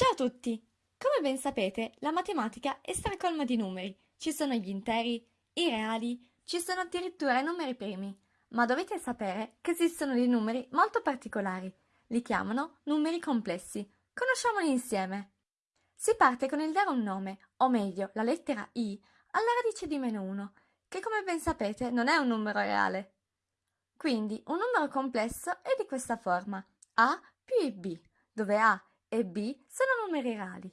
Ciao a tutti! Come ben sapete, la matematica è stracolma di numeri. Ci sono gli interi, i reali, ci sono addirittura i numeri primi. Ma dovete sapere che esistono dei numeri molto particolari. Li chiamano numeri complessi. Conosciamoli insieme. Si parte con il dare un nome, o meglio, la lettera i, alla radice di meno 1, che come ben sapete non è un numero reale. Quindi un numero complesso è di questa forma, a più b, dove a e b sono numeri reali.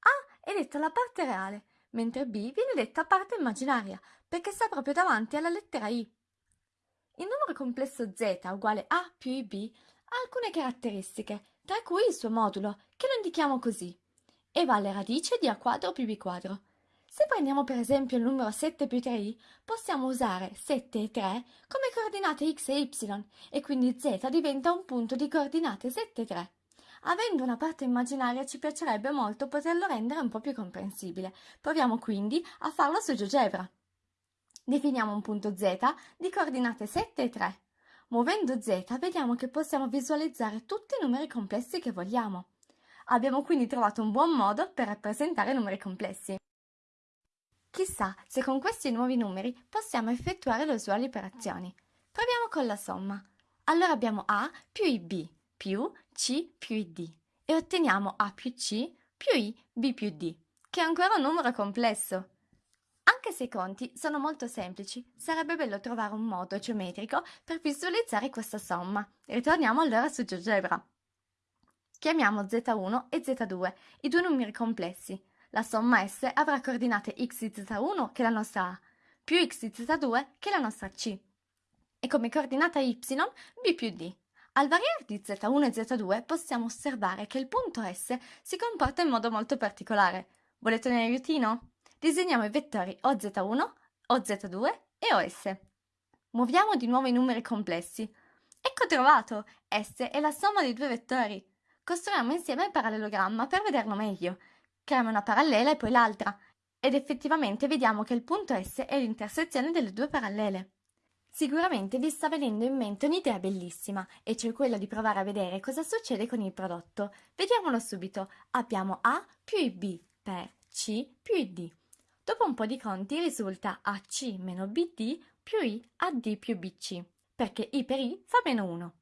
A è detta la parte reale, mentre b viene detta parte immaginaria, perché sta proprio davanti alla lettera i. Il numero complesso z uguale a più ib ha alcune caratteristiche, tra cui il suo modulo, che lo indichiamo così, e vale radice di a quadro più b quadro. Se prendiamo per esempio il numero 7 più 3i, possiamo usare 7 e 3 come coordinate x e y, e quindi z diventa un punto di coordinate 7 e 3. Avendo una parte immaginaria ci piacerebbe molto poterlo rendere un po' più comprensibile. Proviamo quindi a farlo su GeoGebra. Definiamo un punto z di coordinate 7 e 3. Muovendo z vediamo che possiamo visualizzare tutti i numeri complessi che vogliamo. Abbiamo quindi trovato un buon modo per rappresentare numeri complessi. Chissà se con questi nuovi numeri possiamo effettuare le usuali operazioni. Proviamo con la somma. Allora abbiamo a più ib più c più d e otteniamo a più c più i b più d, che è ancora un numero complesso. Anche se i conti sono molto semplici, sarebbe bello trovare un modo geometrico per visualizzare questa somma. Ritorniamo allora su GeoGebra. Chiamiamo z1 e z2, i due numeri complessi. La somma S avrà coordinate x di z1, che è la nostra A, più x di z2, che è la nostra C, e come coordinata y b più d. Al variare di z1 e z2 possiamo osservare che il punto S si comporta in modo molto particolare. Volete un aiutino? Disegniamo i vettori OZ1, OZ2 e OS. Muoviamo di nuovo i numeri complessi. Ecco trovato! S è la somma dei due vettori. Costruiamo insieme il parallelogramma per vederlo meglio. Creiamo una parallela e poi l'altra. Ed effettivamente vediamo che il punto S è l'intersezione delle due parallele. Sicuramente vi sta venendo in mente un'idea bellissima, e cioè quella di provare a vedere cosa succede con il prodotto. Vediamolo subito. Abbiamo A più IB per C più ID. Dopo un po' di conti risulta AC meno BD più I AD più BC, perché I per I fa meno 1.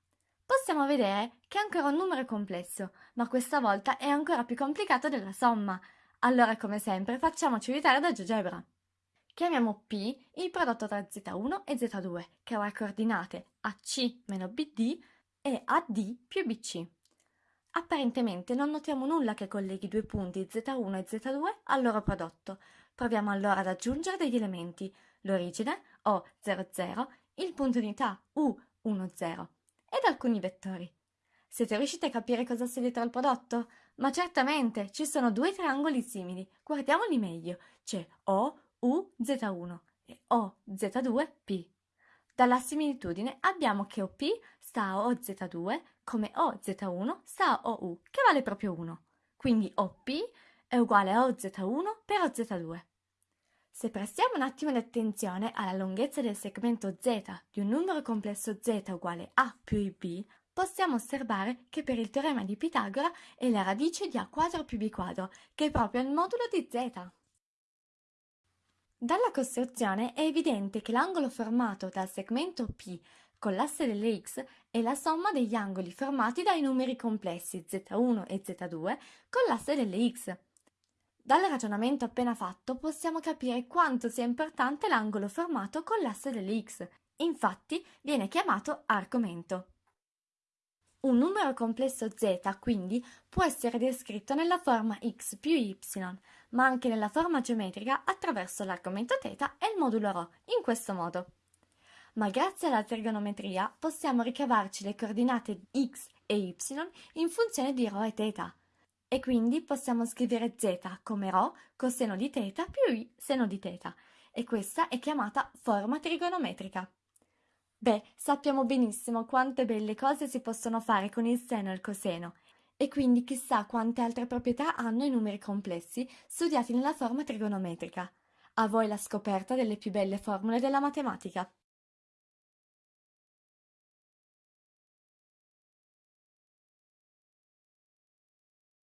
Possiamo vedere che è ancora un numero complesso, ma questa volta è ancora più complicato della somma. Allora, come sempre, facciamoci aiutare da GeoGebra. Chiamiamo P il prodotto tra Z1 e Z2, che avrà coordinate AC meno BD e AD più BC. Apparentemente non notiamo nulla che colleghi due punti Z1 e Z2 al loro prodotto. Proviamo allora ad aggiungere degli elementi, l'origine O00, il punto unità U10 ed alcuni vettori. Siete riusciti a capire cosa sia dietro al prodotto? Ma certamente, ci sono due triangoli simili. Guardiamoli meglio. C'è O, U Z1 e O Z2 P. Dalla similitudine abbiamo che OP sta a OZ2 come OZ1 sta a OU, che vale proprio 1. Quindi OP è uguale a OZ1 per OZ2. Se prestiamo un attimo di attenzione alla lunghezza del segmento z di un numero complesso z uguale a più ib, possiamo osservare che per il teorema di Pitagora è la radice di a quadro più b quadro, che è proprio il modulo di z. Dalla costruzione è evidente che l'angolo formato dal segmento P con l'asse delle x è la somma degli angoli formati dai numeri complessi z1 e z2 con l'asse delle x. Dal ragionamento appena fatto possiamo capire quanto sia importante l'angolo formato con l'asse delle x, infatti viene chiamato argomento. Un numero complesso z, quindi, può essere descritto nella forma x più y, ma anche nella forma geometrica attraverso l'argomento θ e il modulo ρ, in questo modo. Ma grazie alla trigonometria possiamo ricavarci le coordinate x e y in funzione di ρ e θ. E quindi possiamo scrivere z come ρ coseno di θ più i seno di θ, e questa è chiamata forma trigonometrica. Beh, sappiamo benissimo quante belle cose si possono fare con il seno e il coseno, e quindi chissà quante altre proprietà hanno i numeri complessi studiati nella forma trigonometrica. A voi la scoperta delle più belle formule della matematica.